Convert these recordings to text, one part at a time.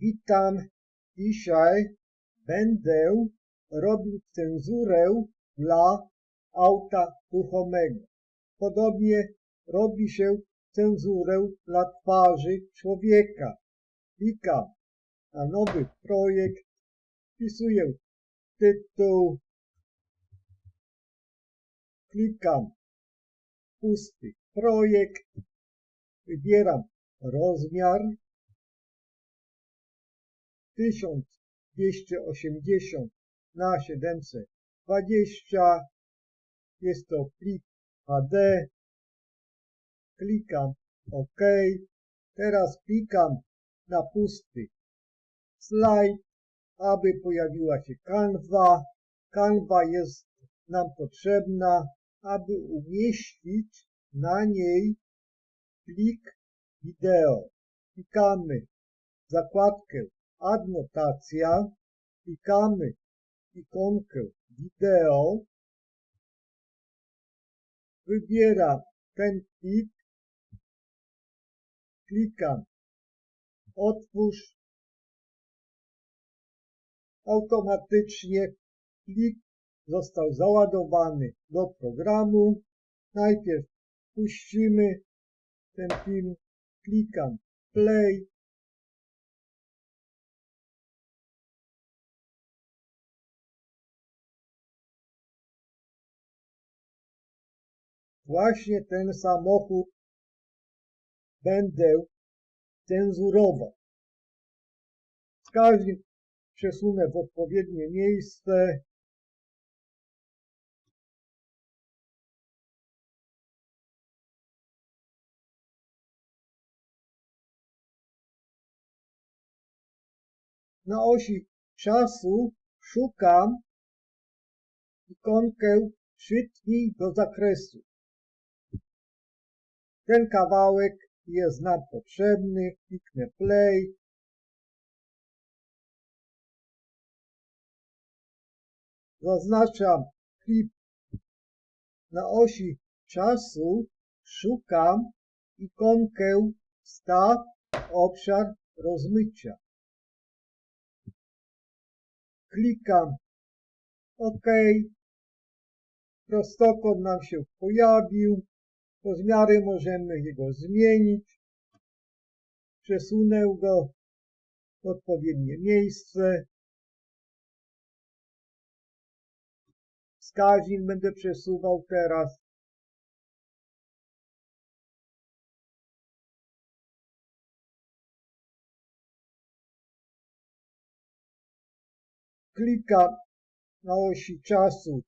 Witam. Dzisiaj będę robił cenzurę dla auta ruchomego. Podobnie robi się cenzurę dla twarzy człowieka. Klikam na nowy projekt, wpisuję tytuł, klikam pusty projekt, wybieram rozmiar 1280 na 720 jest to plik HD klikam OK. Teraz klikam na pusty slajd aby pojawiła się kanwa. Kanwa jest nam potrzebna aby umieścić na niej plik wideo. Klikamy zakładkę adnotacja, klikamy ikonkę wideo, wybieram ten plik, klikam otwórz, automatycznie plik został załadowany do programu. Najpierw puścimy ten film, klikam play, Właśnie ten samochód będę cenzurował. Wskaźnik przesunę w odpowiednie miejsce. Na osi czasu szukam ikonkę przytnij do zakresu. Ten kawałek jest nam potrzebny. Kliknę play. Zaznaczam klip na osi czasu. Szukam ikonkę staw obszar rozmycia. Klikam OK. Prostokąt nam się pojawił. Rozmiary możemy jego zmienić. Przesunę go w odpowiednie miejsce. Wskaźnik będę przesuwał teraz. Klikam na osi czasu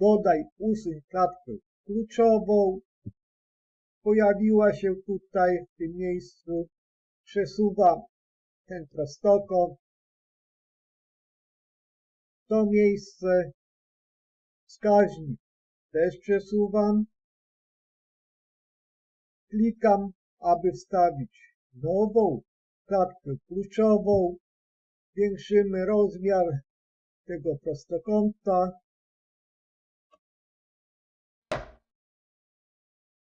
dodaj usuń klatkę kluczową pojawiła się tutaj w tym miejscu. Przesuwam ten prostokąt. To miejsce wskaźnik też przesuwam. Klikam, aby wstawić nową klatkę kluczową. Zwiększymy rozmiar tego prostokąta.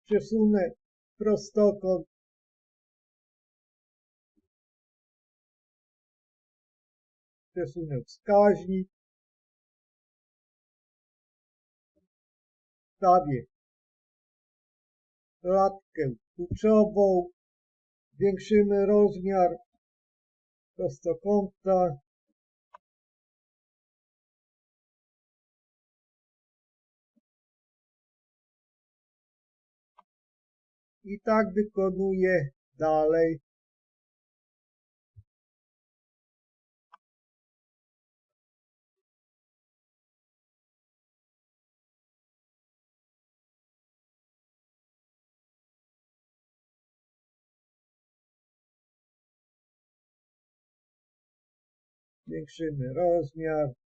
Przesunę prostokąt. Przesunę wskaźnik. Wstawię klatkę kluczową. Zwiększymy rozmiar prostokąta i tak wykonuję dalej. Zwiększymy rozmiar.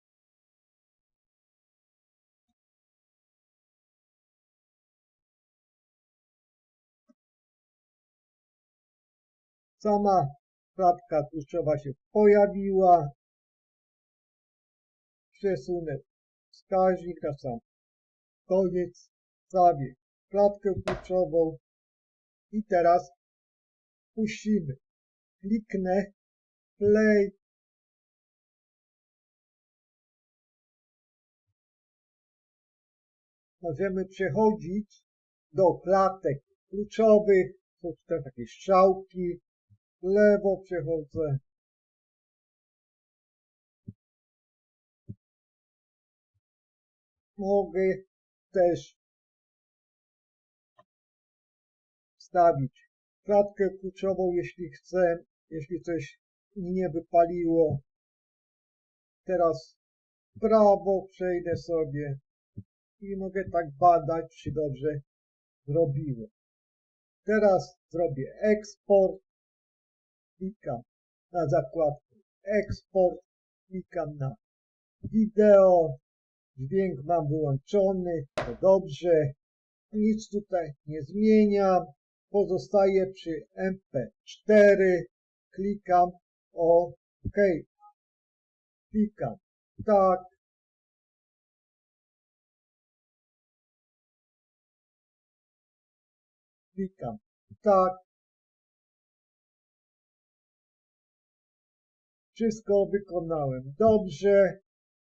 Sama klatka tłuszczowa się pojawiła. Przesunę wskaźnik na sam koniec. Zabieg klatkę tłuszczową. I teraz puścimy. Kliknę play. Możemy przechodzić do klatek kluczowych. Są tutaj takie strzałki. Lewo przechodzę. Mogę też wstawić klatkę kluczową, jeśli chcę, jeśli coś nie wypaliło. Teraz prawo przejdę sobie i mogę tak badać, czy dobrze zrobiłem. Teraz zrobię eksport, klikam na zakładkę eksport, klikam na wideo, dźwięk mam wyłączony, to dobrze, nic tutaj nie zmieniam, pozostaję przy MP4, klikam OK, klikam tak, klikam tak, wszystko wykonałem dobrze,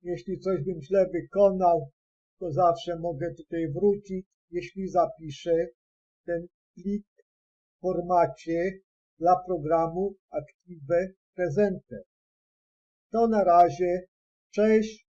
jeśli coś bym źle wykonał, to zawsze mogę tutaj wrócić, jeśli zapiszę ten plik w formacie dla programu Active Presenter. To na razie, cześć.